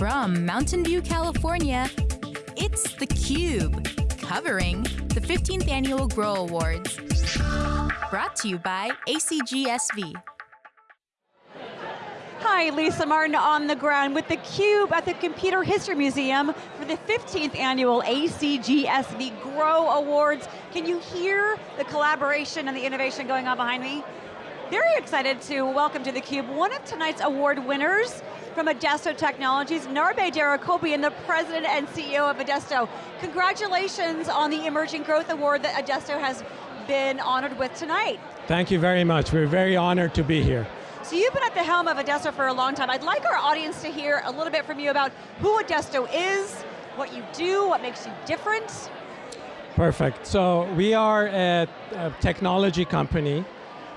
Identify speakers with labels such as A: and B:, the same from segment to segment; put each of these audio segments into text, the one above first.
A: From Mountain View, California, it's theCUBE, covering the 15th Annual Grow Awards. Brought to you by ACGSV.
B: Hi, Lisa Martin on the ground with theCUBE at the Computer History Museum for the 15th annual ACGSV Grow Awards. Can you hear the collaboration and the innovation going on behind me? Very excited to welcome to theCUBE one of tonight's award winners from Adesto Technologies, Narbeh Derhacobian, the President and CEO of Adesto. Congratulations on the Emerging Growth Award that Adesto has been honored with tonight.
C: Thank you very much, we're very honored to be here.
B: So you've been at the helm of Adesto for a long time. I'd like our audience to hear a little bit from you about who Adesto is, what you do, what makes you different.
C: Perfect, so we are a, a technology company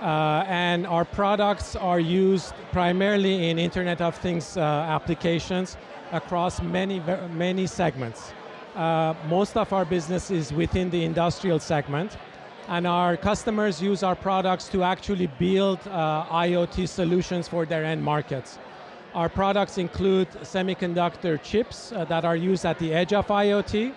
C: uh, and our products are used primarily in Internet of Things uh, applications across many, many segments. Uh, most of our business is within the industrial segment, and our customers use our products to actually build uh, IoT solutions for their end markets. Our products include semiconductor chips uh, that are used at the edge of IoT,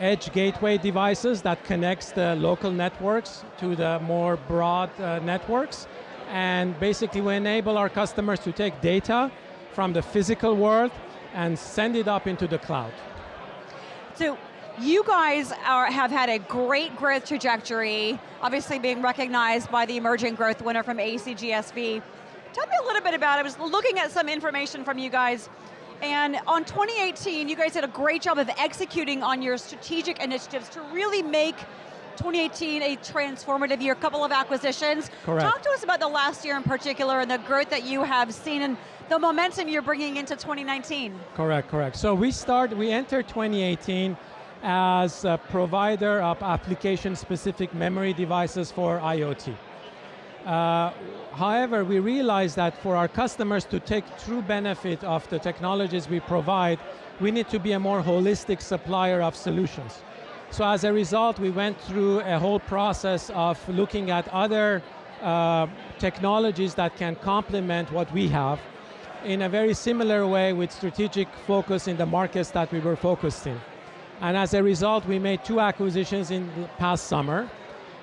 C: edge gateway devices that connects the local networks to the more broad uh, networks. And basically we enable our customers to take data from the physical world and send it up into the cloud.
B: So you guys are, have had a great growth trajectory, obviously being recognized by the emerging growth winner from ACGSV. Tell me a little bit about it. I was looking at some information from you guys and on 2018, you guys did a great job of executing on your strategic initiatives to really make 2018 a transformative year, a couple of acquisitions.
C: Correct.
B: Talk to us about the last year in particular and the growth that you have seen and the momentum you're bringing into 2019.
C: Correct, correct. So we start, we enter 2018 as a provider of application-specific memory devices for IoT. Uh, however, we realize that for our customers to take true benefit of the technologies we provide, we need to be a more holistic supplier of solutions. So as a result, we went through a whole process of looking at other uh, technologies that can complement what we have in a very similar way with strategic focus in the markets that we were focused in. And as a result, we made two acquisitions in the past summer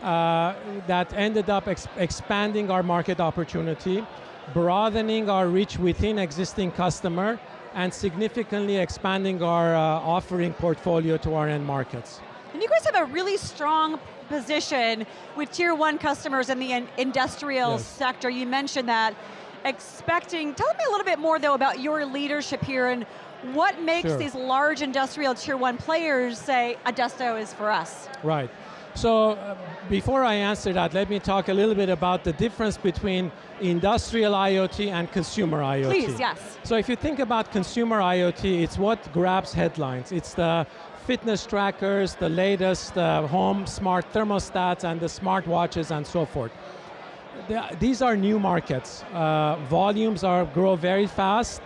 C: that ended up ex expanding our market opportunity, broadening our reach within existing customer, and significantly expanding our uh, offering portfolio to our end markets.
B: And you guys have a really strong position with tier one customers in the industrial yes. sector. You mentioned that. Expecting, tell me a little bit more though about your leadership here and what makes sure. these large industrial tier one players say, Adesto is for us?
C: Right. So uh, before I answer that, let me talk a little bit about the difference between industrial IoT and consumer IoT.
B: Please, yes.
C: So if you think about consumer IoT, it's what grabs headlines. It's the fitness trackers, the latest uh, home smart thermostats and the smart watches and so forth. The, these are new markets. Uh, volumes are grow very fast,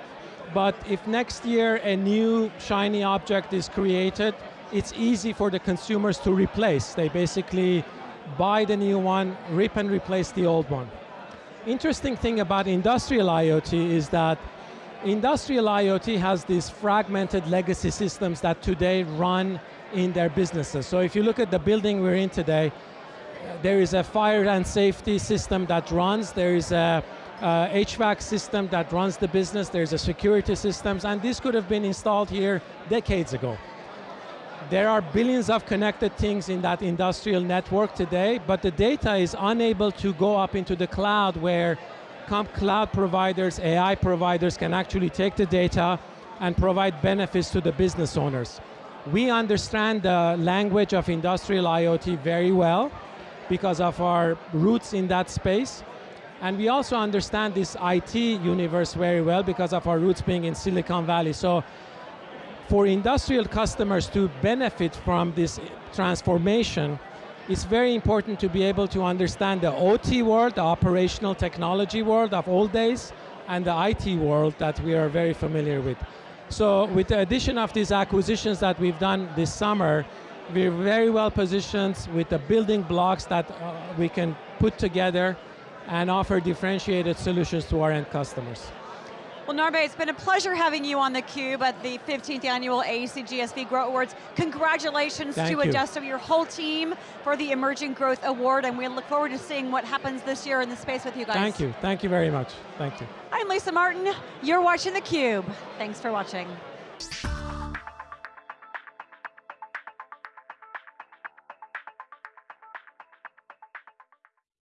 C: but if next year a new shiny object is created, it's easy for the consumers to replace. They basically buy the new one, rip and replace the old one. Interesting thing about industrial IoT is that industrial IoT has these fragmented legacy systems that today run in their businesses. So if you look at the building we're in today, there is a fire and safety system that runs, there is a uh, HVAC system that runs the business, there's a security systems, and this could have been installed here decades ago. There are billions of connected things in that industrial network today, but the data is unable to go up into the cloud where cloud providers, AI providers can actually take the data and provide benefits to the business owners. We understand the language of industrial IoT very well because of our roots in that space. And we also understand this IT universe very well because of our roots being in Silicon Valley. So for industrial customers to benefit from this transformation, it's very important to be able to understand the OT world, the operational technology world of old days, and the IT world that we are very familiar with. So with the addition of these acquisitions that we've done this summer, we're very well positioned with the building blocks that uh, we can put together and offer differentiated solutions to our end customers.
B: Well, Narbeh, it's been a pleasure having you on theCUBE at the 15th annual ACGSV Grow Awards. Congratulations
C: Thank
B: to
C: you.
B: Adesto, your whole team, for the Emerging Growth Award, and we look forward to seeing what happens this year in the space with you guys.
C: Thank you, thank you very much. Thank you.
B: I'm Lisa Martin, you're watching theCUBE. Thanks for watching.